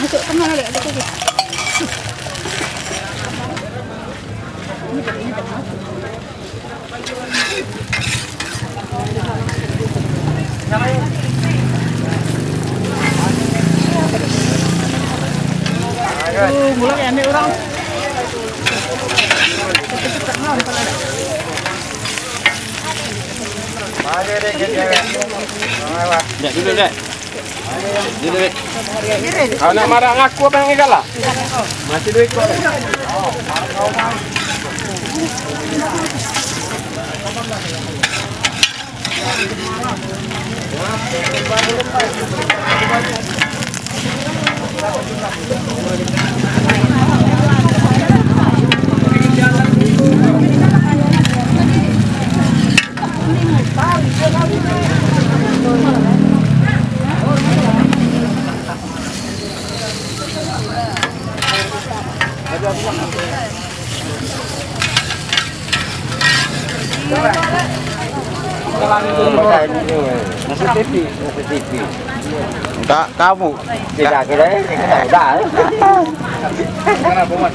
Masuk ke mana dek? Ada lagi. Tuh, mulai ambil orang. Ya dulu deh. Dulu Kau nak marah ngaku apa yang? Masih duit kok. Nasi TV, nasi TV. Enggak, kamu. Tidak kira udah. Kenapa mas?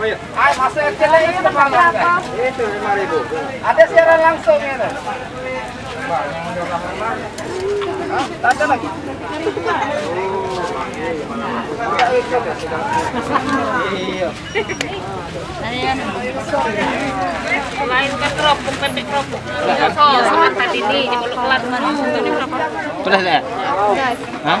Ay, masuk kecil ini berapa? Itu lima ribu. Ada siaran langsung ya? Hah? Ada lagi? Iya. Lain kan kerupuk, pendek kerupuk. So, sama tadi ini, di mulut kelat mana? Tadi berapa? Sudah saya. Hah?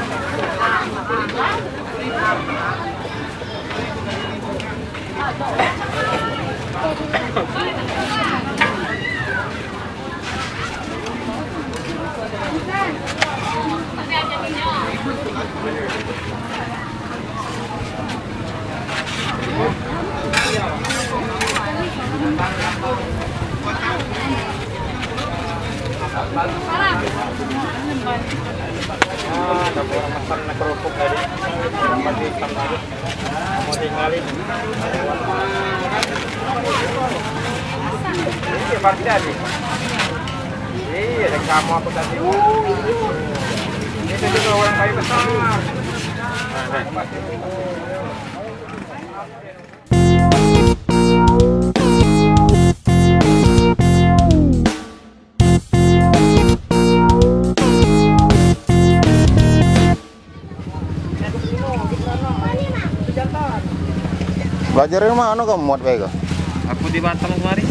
Iya, pasti tadi. Iya, ada kamu apa tadi? Itu juga orang kayu besar. Nah, Belajar di mana kamu muat baik? Aku di Batam kemarin.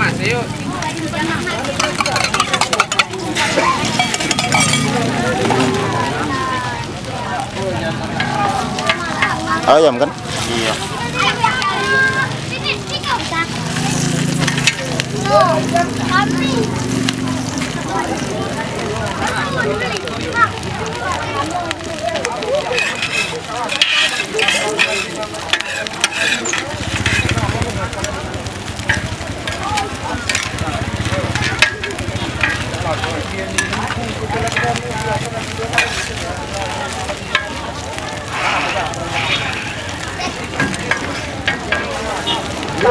Mas, yuk. Ayam kan? Iya.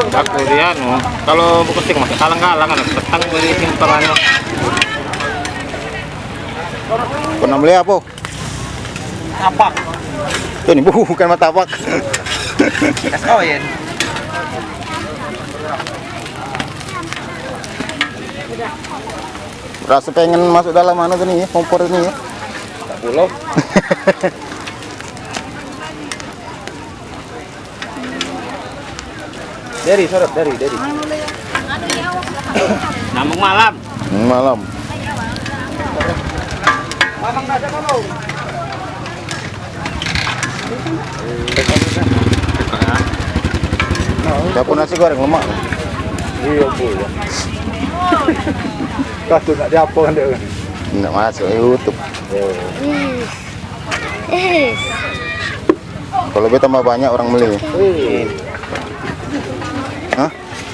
Aku dia anu, kalau buku stik masih kalang-kalang kan petang beri simpangannya. Pernah beli apa? Apa? Tuh nih, bukan martabak. Es koin. Rasa pengen masuk dalam mana tuh nih, kompor ini ya. Pulau. dari sorot dari dari. Namung malam. Malam. Siapa nasi goreng lemak? Iya bu. Kau tak diapa kan dia. Nggak masuk YouTube. Eh, Kalau lebih tambah banyak orang beli.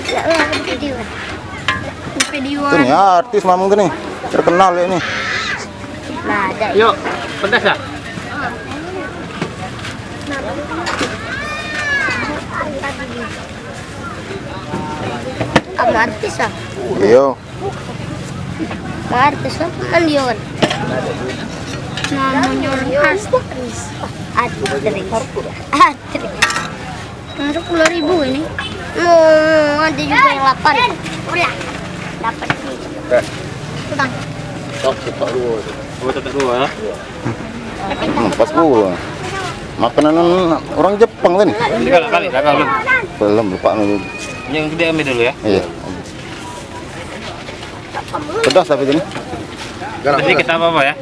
Ya. Video. Tuh nih artis mamang tuh nih. Terkenal ya. Nah, ada. Yuk, pedas ya? Artis ah. Iyo. Ang artis ah. Namanya orang artis. Ribu ini. Oh, ada juga yang. Ulah. Dapat. Tok, tok dua. Oh, tok dua ya? Hmm, pas gua. Makanan orang Jepang kakak belum. Belum lupa. Yang gede ambil dulu ya. Iya. Pedas tapi ini. Jadi kita apa apa ya?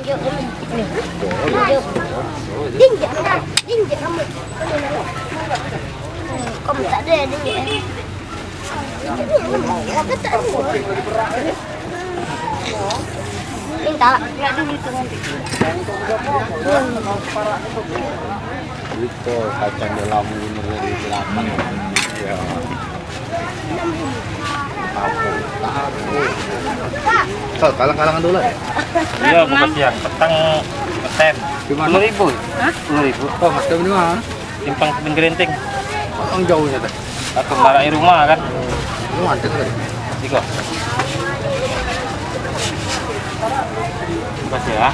Jinjak. Jinjak kamu. Kamu tak ada jinjak. Minta lah. Enggak dulu itu kacang dalam umur dari delapan. Ya. So, kalang-kalangan dulu ya. Iya, bukan. Petang petem. Sepuluh ribu. Sepuluh ribu. Oh, mas mana? Simpang kebun gerinting. Orang jauh ya teh. Aku marah rumah kan. rumah ada tuh. kok Pas ya.